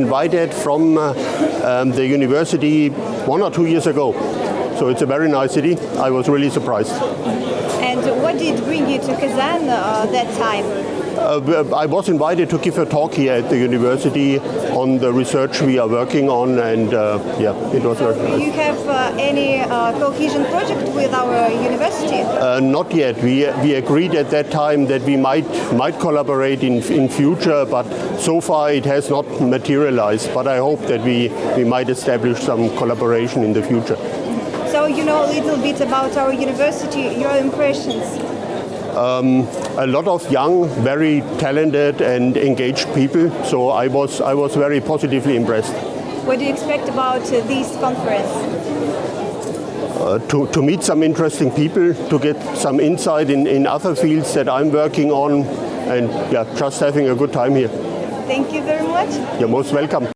invited from uh, um, the university one or two years ago. So it's a very nice city. I was really surprised. And what did bring you to Kazan uh, that time? Uh, I was invited to give a talk here at the university on the research we are working on, and uh, yeah, it was very Do nice. you have uh, any uh, cohesion project with our university? Uh, not yet. We, we agreed at that time that we might might collaborate in in future, but so far it has not materialized. But I hope that we, we might establish some collaboration in the future. You know a little bit about our university, your impressions. A lot of young, very talented and engaged people. So I was I was very positively impressed. What do you expect about uh, this conference? Uh, to, to meet some interesting people, to get some insight in, in other fields that I'm working on, and yeah, just having a good time here. Thank you very much. You're most welcome.